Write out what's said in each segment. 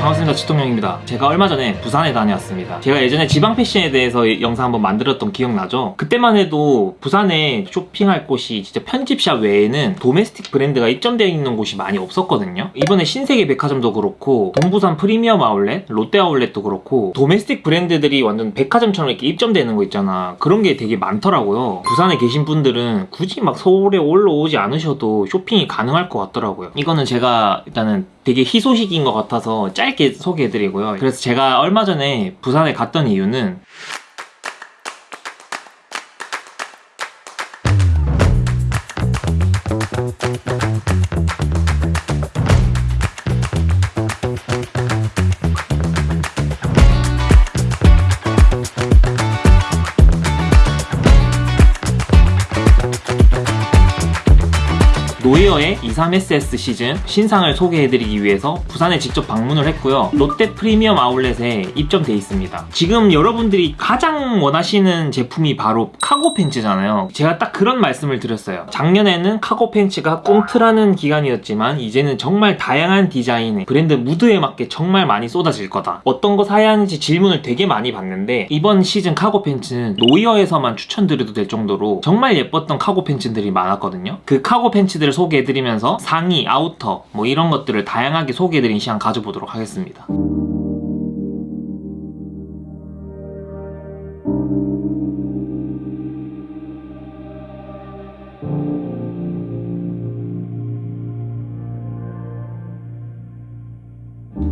반갑습니다. 지통령입니다. 제가 얼마 전에 부산에 다녀왔습니다. 제가 예전에 지방 패션에 대해서 영상 한번 만들었던 기억나죠? 그때만 해도 부산에 쇼핑할 곳이 진짜 편집샵 외에는 도메스틱 브랜드가 입점되어 있는 곳이 많이 없었거든요. 이번에 신세계 백화점도 그렇고 동부산 프리미엄 아울렛, 롯데 아울렛도 그렇고 도메스틱 브랜드들이 완전 백화점처럼 이렇게 입점되는 거 있잖아. 그런 게 되게 많더라고요. 부산에 계신 분들은 굳이 막 서울에 올라오지 않으셔도 쇼핑이 가능할 것 같더라고요. 이거는 제가 일단은 되게 희소식인 것 같아서 짧게 소개해드리고요. 그래서 제가 얼마 전에 부산에 갔던 이유는 노이어의 23SS 시즌 신상을 소개해드리기 위해서 부산에 직접 방문을 했고요. 롯데 프리미엄 아울렛에 입점돼 있습니다. 지금 여러분들이 가장 원하시는 제품이 바로 카고 팬츠잖아요. 제가 딱 그런 말씀을 드렸어요. 작년에는 카고 팬츠가 꽁트라는 기간이었지만 이제는 정말 다양한 디자인의 브랜드 무드에 맞게 정말 많이 쏟아질 거다. 어떤 거 사야 하는지 질문을 되게 많이 받는데 이번 시즌 카고 팬츠는 노이어에서만 추천드려도 될 정도로 정말 예뻤던 카고 팬츠들이 많았거든요. 그 카고 팬츠들을 소개해드리면서 상의, 아우터 뭐 이런 것들을 다양하게 소개해드린 시간 가져보도록 하겠습니다.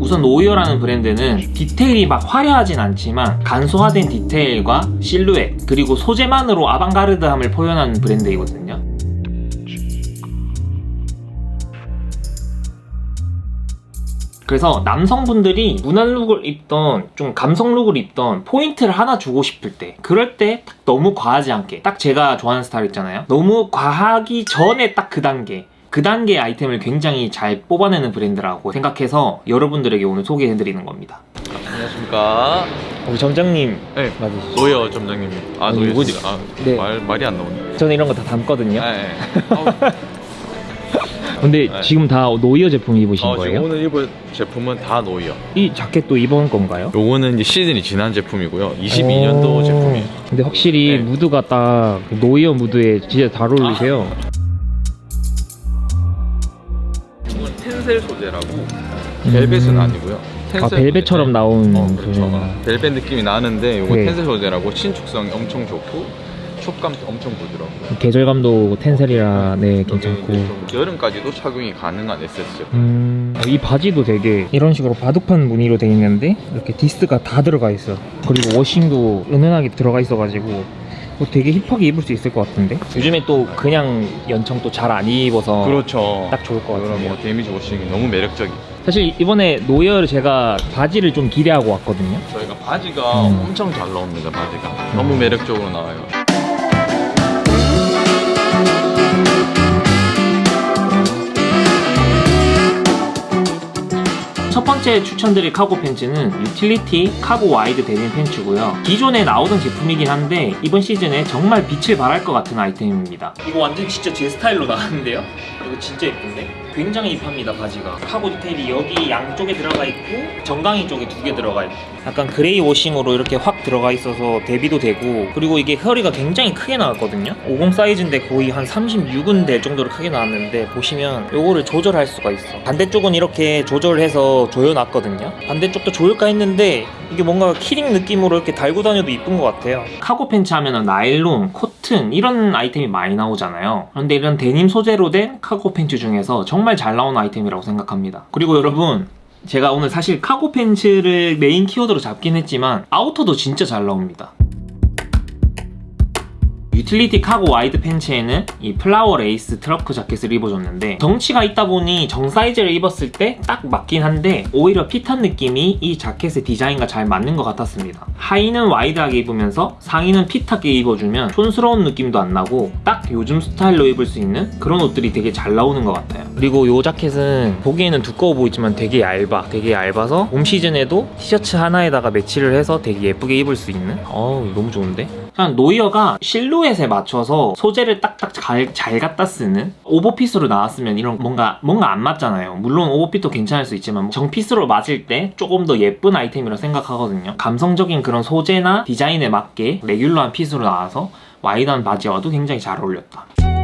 우선 노이어라는 브랜드는 디테일이 막 화려하진 않지만 간소화된 디테일과 실루엣 그리고 소재만으로 아방가르드함을 표현하는 브랜드이거든요. 그래서 남성분들이 무난 룩을 입던 좀 감성 룩을 입던 포인트를 하나 주고 싶을 때 그럴 때 딱 너무 과하지 않게 딱 제가 좋아하는 스타일 있잖아요 너무 과하기 전에 딱 그 단계 그 단계의 아이템을 굉장히 잘 뽑아내는 브랜드라고 생각해서 여러분들에게 오늘 소개해드리는 겁니다 안녕하십니까. 우리 점장님 네. 맞으시죠? 노예어 점장님. 아, 아니, 노예 뭐지? 씨. 아, 네. 말, 말이 안 나오네. 저는 이런 거 다 담거든요 네. 네. 아우, 근데 네. 지금 다 노이어 제품 입으신 어, 지금 거예요? 오늘 입을 제품은 다 노이어. 이 자켓도 이번 건가요? 요거는 이제 시즌이 지난 제품이고요. 22년도 오. 제품이에요. 근데 확실히 네. 무드가 딱 그 노이어 무드에 진짜 잘 어울리세요. 이건 텐셀 소재라고 벨벳은 음. 아니고요. 텐셀 아 벨벳처럼 소재. 나온 어, 그렇죠. 그- 어, 벨벳 느낌이 나는데 요거 네. 텐셀 소재라고 신축성이 엄청 좋고 촉감도 엄청 부드럽고요. 계절감도 텐셀이라 네 괜찮고. 좀 여름까지도 착용이 가능한 SS 제품. 음, 이 바지도 되게 이런 식으로 바둑판 무늬로 되어 있는데 이렇게 디스가 다 들어가 있어. 그리고 워싱도 은은하게 들어가 있어가지고 뭐 되게 힙하게 입을 수 있을 것 같은데. 요즘에 또 그냥 연청 또 잘 안 입어서 그렇죠. 딱 좋을 것 같은데요. 뭐 데미지 워싱이 너무 매력적이. 사실 이번에 노이어를 제가 바지를 좀 기대하고 왔거든요. 저희가 바지가 음. 엄청 잘 나옵니다. 바지가 너무 매력적으로 나와요. 첫 번째 추천드릴 카고 팬츠는 유틸리티 카고 와이드 데님 팬츠고요. 기존에 나오던 제품이긴 한데 이번 시즌에 정말 빛을 발할 것 같은 아이템입니다. 이거 완전 진짜 제 스타일로 나왔는데요? 이거 진짜 예쁜데? 굉장히 힙합니다 바지가. 카고 디테일이 여기 양쪽에 들어가 있고 정강이 쪽에 두 개 들어가 있고 약간 그레이 워싱으로 이렇게 확 들어가 있어서 대비도 되고 그리고 이게 허리가 굉장히 크게 나왔거든요? 50 사이즈인데 거의 한 36은 될 정도로 크게 나왔는데 보시면 요거를 조절할 수가 있어. 반대쪽은 이렇게 조절해서 조여놨거든요? 반대쪽도 조일까 했는데 이게 뭔가 키링 느낌으로 이렇게 달고 다녀도 이쁜 것 같아요. 카고 팬츠 하면은 나일론, 코튼 이런 아이템이 많이 나오잖아요. 그런데 이런 데님 소재로 된 카고 팬츠 중에서 정말 잘 나오는 아이템이라고 생각합니다. 그리고 여러분 제가 오늘 사실 카고 팬츠를 메인 키워드로 잡긴 했지만 아우터도 진짜 잘 나옵니다 유틸리티 카고 와이드 팬츠에는 이 플라워 레이스 트러커 자켓을 입어줬는데 덩치가 있다 보니 정 사이즈를 입었을 때 딱 맞긴 한데 오히려 핏한 느낌이 이 자켓의 디자인과 잘 맞는 것 같았습니다. 하의는 와이드하게 입으면서 상의는 핏하게 입어주면 촌스러운 느낌도 안 나고 딱 요즘 스타일로 입을 수 있는 그런 옷들이 되게 잘 나오는 것 같아요. 그리고 이 자켓은 보기에는 두꺼워 보이지만 되게 얇아. 되게 얇아서 봄 시즌에도 티셔츠 하나에다가 매치를 해서 되게 예쁘게 입을 수 있는? 어우 너무 좋은데 일단 노이어가 실루엣에 맞춰서 소재를 딱딱 잘, 잘 갖다 쓰는 오버핏으로 나왔으면 이런 뭔가 뭔가 안 맞잖아요. 물론 오버핏도 괜찮을 수 있지만 정핏으로 맞을 때 조금 더 예쁜 아이템이라 생각하거든요. 감성적인 그런 소재나 디자인에 맞게 레귤러한 핏으로 나와서 와이드한 바지와도 굉장히 잘 어울렸다.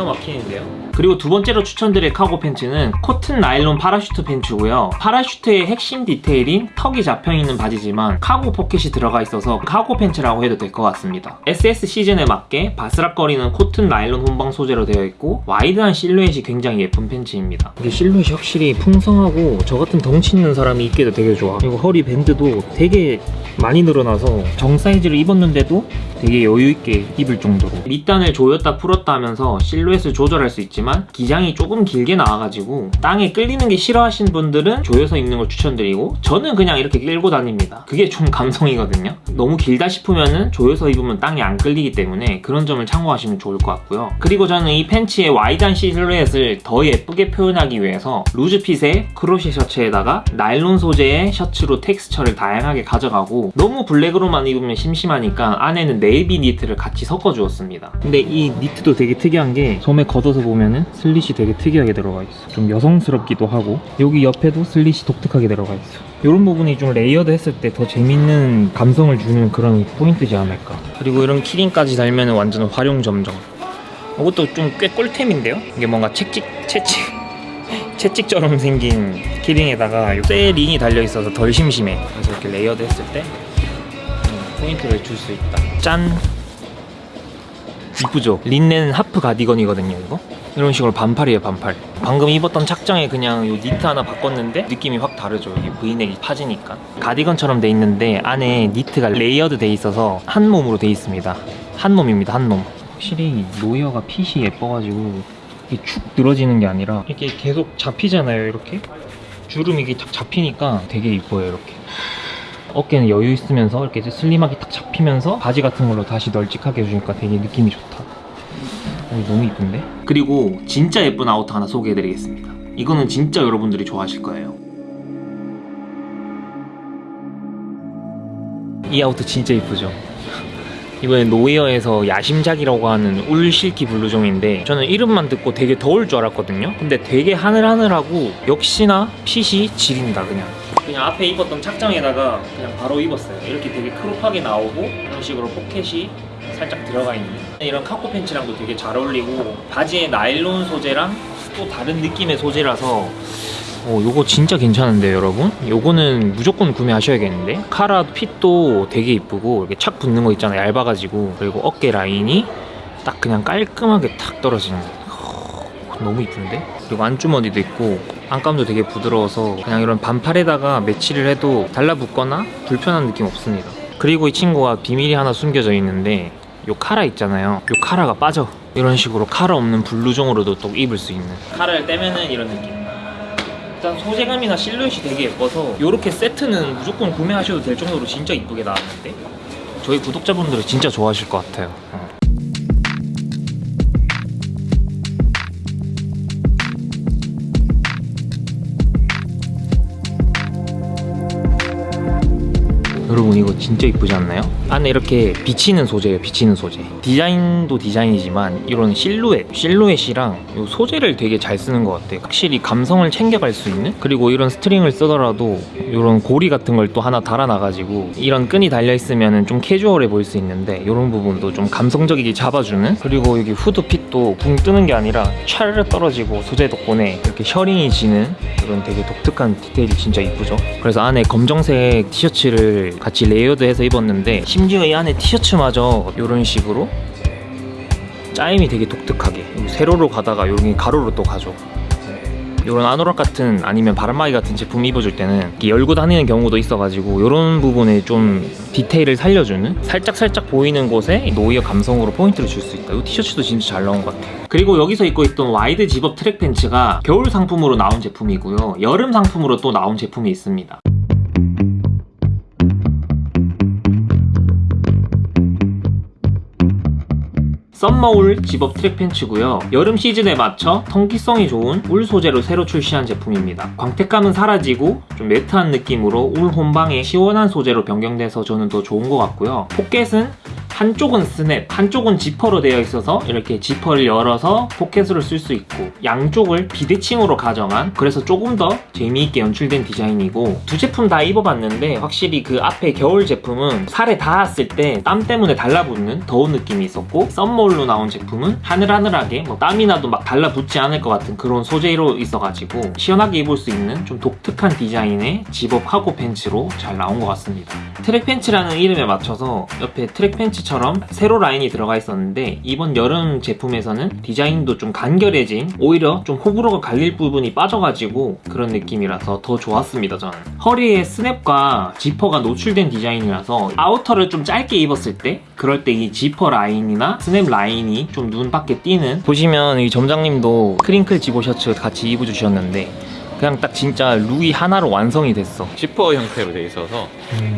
기가 막히는데요. 그리고 두 번째로 추천드릴 cargo 팬츠는 코튼 나일론 parachute 팬츠고요. parachute의 핵심 디테일인 턱이 잡혀있는 바지지만 카고 포켓이 들어가 있어서 카고 팬츠라고 해도 될 것 같습니다. SS 시즌에 맞게 바스락거리는 코튼 나일론 혼방 소재로 되어 있고 wide한 실루엣이 굉장히 예쁜 팬츠입니다. 이게 실루엣이 확실히 풍성하고 저 같은 덩치 있는 사람이 입기도 되게 좋아. 그리고 허리 밴드도 되게 많이 늘어나서 정 사이즈를 입었는데도 되게 여유있게 입을 정도로 밑단을 조였다 풀었다 하면서 실루엣 을 조절할 수 있지만 기장이 조금 길게 나와가지고 땅에 끌리는 게 싫어하시는 분들은 조여서 입는 걸 추천드리고 저는 그냥 이렇게 끌고 다닙니다. 그게 좀 감성이거든요. 너무 길다 싶으면은 조여서 입으면 땅에 안 끌리기 때문에 그런 점을 참고하시면 좋을 것 같고요. 그리고 저는 이 팬츠의 wide한 실루엣을 더 예쁘게 표현하기 위해서 loose fit의 크로셰 셔츠에다가 나일론 소재의 셔츠로 텍스처를 다양하게 가져가고 너무 블랙으로만 입으면 심심하니까 안에는 네이비 니트를 같이 섞어 주었습니다. 근데 이 니트도 되게 특이한 게 소매 걷어서 보면은 슬릿이 되게 특이하게 들어가 있어. 좀 여성스럽기도 하고 여기 옆에도 슬릿이 독특하게 들어가 있어. 이런 부분이 좀 layered 했을 때 더 재밌는 감성을 주는 그런 포인트지 않을까. 그리고 이런 key ring까지 달면 완전 화룡점정. 이것도 좀 꽤 꿀템인데요? 이게 뭔가 채찍 채찍 채찍처럼 생긴 key ring에다가 쇠 링이 달려 있어서 덜 심심해. 그래서 이렇게 layered 했을 때 음, 포인트를 줄 수 있다. 짠 이쁘죠? 린넨 하프 가디건이거든요 이거. 이런 식으로 반팔이에요 반팔. 방금 입었던 착장에 그냥 요 니트 하나 바꿨는데 느낌이 확 다르죠. 이게 브이넥이 파지니까. 가디건처럼 돼 있는데 안에 니트가 layered 돼 있어서 한 몸으로 돼 있습니다. 한 몸입니다 한몸. 확실히 노이어가 핏이 예뻐가지고 이게 축 늘어지는 게 아니라 이렇게 계속 잡히잖아요 이렇게? 주름이 이게 탁 잡히니까 되게 이뻐요 이렇게 어깨는 여유 있으면서 이렇게 슬림하게 탁 잡히면서 바지 같은 걸로 다시 널찍하게 해주니까 되게 느낌이 좋다. 어, 너무 이쁜데? 그리고 진짜 예쁜 아우터 하나 소개해드리겠습니다. 이거는 진짜 여러분들이 좋아하실 거예요. 이 아우터 진짜 이쁘죠? 이번에 노이어에서 야심작이라고 하는 울 silky 블루종인데 저는 이름만 듣고 되게 더울 줄 알았거든요? 근데 되게 하늘하늘하고 역시나 핏이 지린다 그냥 그냥 앞에 입었던 착장에다가 그냥 바로 입었어요 이렇게 되게 crop하게 나오고 이런 식으로 포켓이 살짝 들어가 있는 이런 카코 팬츠랑도 되게 잘 어울리고 바지에 나일론 소재랑 또 다른 느낌의 소재라서 오, 요거 진짜 괜찮은데요, 여러분? 요거는 무조건 구매하셔야겠는데? 카라 핏도 되게 이쁘고, 이렇게 착 붙는 거 있잖아요, 얇아가지고. 그리고 어깨 라인이 딱 그냥 깔끔하게 탁 떨어지는. 거. 너무 이쁜데? 그리고 안주머니도 있고, 안감도 되게 부드러워서, 그냥 이런 반팔에다가 매치를 해도 달라붙거나 불편한 느낌 없습니다. 그리고 이 친구가 비밀이 하나 숨겨져 있는데, 요 카라 있잖아요. 요 카라가 빠져. 이런 식으로 카라 없는 블루종으로도 또 입을 수 있는. 카라를 떼면은 이런 느낌. 일단 소재감이나 실루엣이 되게 예뻐서 이렇게 세트는 무조건 구매하셔도 될 정도로 진짜 이쁘게 나왔는데 저희 구독자분들은 진짜 좋아하실 것 같아요 어. 여러분 이거 진짜 이쁘지 않나요? 안에 이렇게 비치는 소재예요 비치는 소재. 디자인도 디자인이지만 이런 실루엣 실루엣이랑 이 소재를 되게 잘 쓰는 것 같아요. 확실히 감성을 챙겨갈 수 있는? 그리고 이런 스트링을 쓰더라도 이런 고리 같은 걸 또 하나 달아놔가지고 이런 끈이 달려있으면 좀 캐주얼해 보일 수 있는데 이런 부분도 좀 감성적이게 잡아주는? 그리고 여기 후드 fit도 붕 뜨는 게 아니라 촤르르 떨어지고 소재 덕분에 이렇게 셔링이 지는 이런 되게 독특한 디테일이 진짜 이쁘죠? 그래서 안에 검정색 티셔츠를 같이 layered해서 입었는데 심지어 이 안에 티셔츠마저 이런 식으로 짜임이 되게 독특하게 세로로 가다가 여기 가로로 또 가죠 이런 아노락 같은 아니면 바람막이 같은 제품 입어줄 때는 열고 다니는 경우도 있어가지고 이런 부분에 좀 디테일을 살려주는 살짝 살짝 보이는 곳에 노이어 감성으로 포인트를 줄 수 있다. 이 티셔츠도 진짜 잘 나온 것 같아요. 그리고 여기서 입고 있던 wide zip-up 트랙 팬츠가 겨울 상품으로 나온 제품이고요. 여름 상품으로 또 나온 제품이 있습니다. summer wool zip-up 트랙 팬츠고요. 여름 시즌에 맞춰 통기성이 좋은 울 소재로 새로 출시한 제품입니다. 광택감은 사라지고 좀 matte한 느낌으로 울 혼방에 시원한 소재로 변경돼서 저는 더 좋은 것 같고요. 포켓은 한쪽은 스냅, 한쪽은 지퍼로 되어 있어서 이렇게 지퍼를 열어서 포켓으로 쓸 수 있고 양쪽을 비대칭으로 가져간 그래서 조금 더 재미있게 연출된 디자인이고 두 제품 다 입어봤는데 확실히 그 앞에 겨울 제품은 살에 닿았을 때 땀 때문에 달라붙는 더운 느낌이 있었고 summer wool로 나온 제품은 하늘하늘하게 뭐 땀이 나도 막 달라붙지 않을 것 같은 그런 소재로 있어가지고 시원하게 입을 수 있는 좀 독특한 디자인의 zip-up cargo 팬츠로 잘 나온 것 같습니다. 트랙 팬츠라는 이름에 맞춰서 옆에 트랙 팬츠 처럼 세로 라인이 들어가 있었는데 이번 여름 제품에서는 디자인도 좀 간결해진 오히려 좀 호불호가 갈릴 부분이 빠져가지고 그런 느낌이라서 더 좋았습니다 저는. 허리에 스냅과 지퍼가 노출된 디자인이라서 아우터를 좀 짧게 입었을 때 그럴 때 이 지퍼 라인이나 스냅 라인이 좀 눈 밖에 띄는 보시면 이 점장님도 crinkle zip-up 셔츠 같이 입어주셨는데 그냥 딱 진짜 룩이 하나로 완성이 됐어 지퍼 형태로 돼 있어서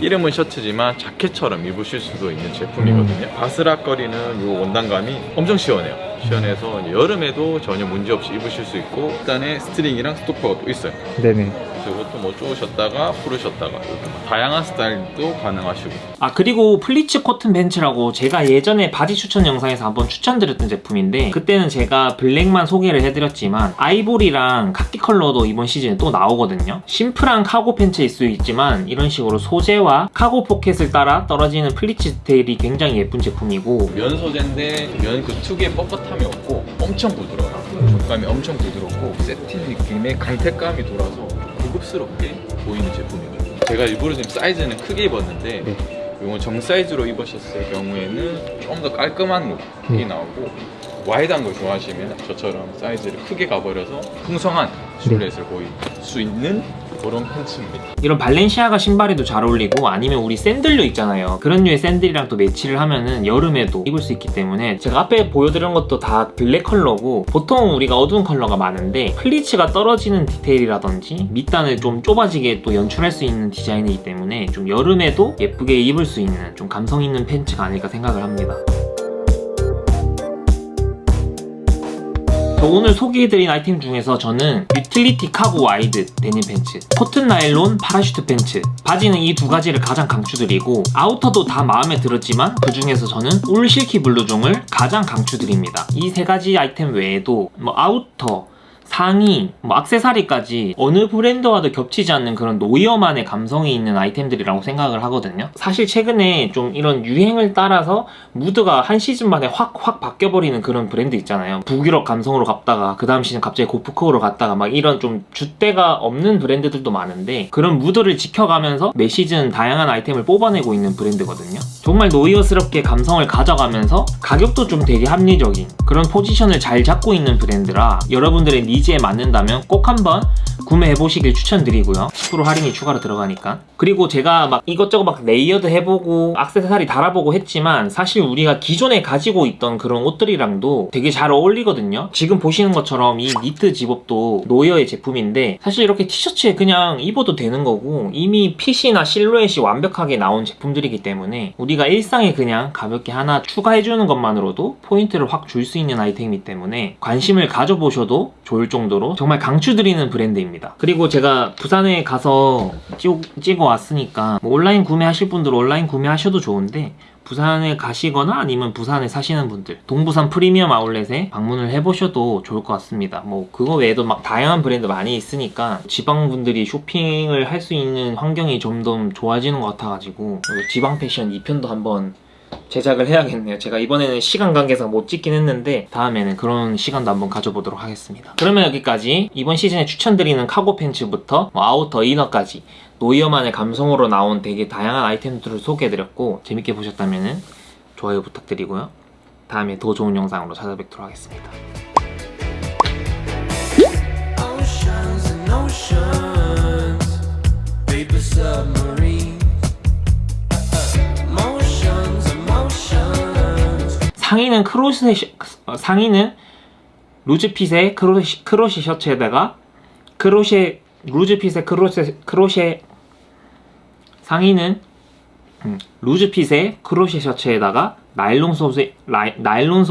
이름은 셔츠지만 자켓처럼 입으실 수도 있는 제품이거든요. 바스락거리는 이 원단감이 엄청 시원해요. 시원해서 이제 여름에도 전혀 문제 없이 입으실 수 있고 밑단에 스트링이랑 stopper가 또 있어요. 네네 이것도 뭐 쪼으셨다가 뭐 다양한 스타일도 가능하시고 아 그리고 pleats 코튼 팬츠라고 제가 예전에 바지 추천 영상에서 한번 추천드렸던 제품인데 그때는 제가 블랙만 소개를 해드렸지만 아이보리랑 카키 컬러도 이번 시즌에 또 나오거든요 심플한 카고 팬츠일 수 있지만 이런 식으로 소재와 카고 포켓을 따라 떨어지는 pleats 디테일이 굉장히 예쁜 제품이고 면 소재인데 면 그 특유의 뻣뻣함이 없고 엄청 부드러워요. 촉감이 엄청 부드럽고 새틴 느낌의 광택감이 돌아서 고급스럽게 보이는 제품이거든요. 제가 일부러 지금 사이즈는 크게 입었는데 이건 정 사이즈로 입으셨을 경우에는 좀 더 깔끔한 룩이 나오고 wide한 걸 좋아하시면 저처럼 사이즈를 크게 가버려서 풍성한 실루엣을 보일 수 있는 그런 팬츠입니다. 이런 발렌시아가 신발에도 잘 어울리고 아니면 우리 샌들류 있잖아요 그런 류의 샌들이랑 또 매치를 하면은 여름에도 입을 수 있기 때문에 제가 앞에 보여드린 것도 다 블랙 컬러고 보통 우리가 어두운 컬러가 많은데 플리츠가 떨어지는 디테일이라든지 밑단을 좀 좁아지게 또 연출할 수 있는 디자인이기 때문에 좀 여름에도 예쁘게 입을 수 있는 좀 감성 있는 팬츠가 아닐까 생각을 합니다 오늘 소개해드린 아이템 중에서 저는 utility cargo wide 데님 팬츠, 코튼 나일론 parachute 팬츠. 바지는 이 두 가지를 가장 강추드리고 아우터도 다 마음에 들었지만 그 중에서 저는 울 silky 블루종을 가장 강추드립니다. 이 세 가지 아이템 외에도 뭐 아우터 상의, 뭐 악세사리까지 어느 브랜드와도 겹치지 않는 그런 노이어만의 감성이 있는 아이템들이라고 생각을 하거든요. 사실 최근에 좀 이런 유행을 따라서 무드가 한 시즌 만에 확 확 바뀌어버리는 그런 브랜드 있잖아요. 북유럽 감성으로 갔다가 그 다음 시즌 갑자기 gorpcore로 갔다가 막 이런 좀 줏대가 없는 브랜드들도 많은데 그런 무드를 지켜가면서 매 시즌 다양한 아이템을 뽑아내고 있는 브랜드거든요. 정말 노이어스럽게 감성을 가져가면서 가격도 좀 되게 합리적인 그런 포지션을 잘 잡고 있는 브랜드라 여러분들의 needs에 맞는다면 꼭 한번 구매해보시길 추천드리고요. 10% 할인이 추가로 들어가니까. 그리고 제가 막 이것저것 막 layered 해보고 악세사리 달아보고 했지만 사실 우리가 기존에 가지고 있던 그런 옷들이랑도 되게 잘 어울리거든요. 지금 보시는 것처럼 이 니트 zip-up도 노이어의 제품인데 사실 이렇게 티셔츠에 그냥 입어도 되는 거고 이미 핏이나 실루엣이 완벽하게 나온 제품들이기 때문에 우리가 일상에 그냥 가볍게 하나 추가해주는 것만으로도 포인트를 확 줄 수 있는 아이템이기 때문에 관심을 가져보셔도 좋을 정도로 정말 강추드리는 브랜드입니다. 그리고 제가 부산에 가서 찍, 찍어 왔으니까 뭐 온라인 구매하실 분들은 온라인 구매하셔도 좋은데 부산에 가시거나 아니면 부산에 사시는 분들 동부산 프리미엄 아울렛에 방문을 해보셔도 좋을 것 같습니다. 뭐 그거 외에도 막 다양한 브랜드 많이 있으니까 지방분들이 쇼핑을 할 수 있는 환경이 좀더 좋아지는 것 같아가지고 지방 패션 2편도 한번 제작을 해야겠네요. 제가 이번에는 시간 관계상 못 찍긴 했는데 다음에는 그런 시간도 한번 가져보도록 하겠습니다. 그러면 여기까지 이번 시즌에 추천드리는 카고 팬츠부터 뭐 아우터 이너까지 노이어만의 감성으로 나온 되게 다양한 아이템들을 소개해드렸고 재밌게 보셨다면 좋아요 부탁드리고요. 다음에 더 좋은 영상으로 찾아뵙도록 하겠습니다. 상의는 어, 상의는 루즈핏의 크로시, 크로시 셔츠에다가 크로셰 루즈핏의 크로셰 크로셰 상의는 음, 루즈핏의 크로셰 셔츠에다가 나일론 소재 나일론